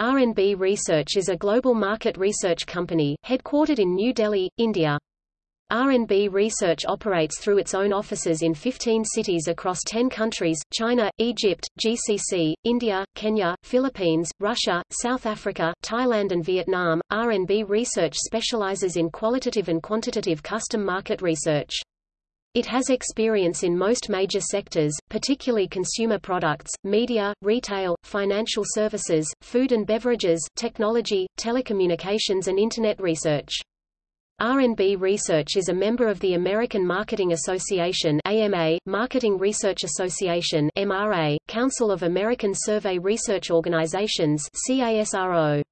R&B Research is a global market research company, headquartered in New Delhi, India. R&B Research operates through its own offices in 15 cities across 10 countries, China, Egypt, GCC, India, Kenya, Philippines, Russia, South Africa, Thailand and Vietnam. R&B Research specializes in qualitative and quantitative custom market research. It has experience in most major sectors, particularly consumer products, media, retail, financial services, food and beverages, technology, telecommunications and Internet research. R&B Research is a member of the American Marketing Association AMA, Marketing Research Association MRA, Council of American Survey Research Organizations CASRO.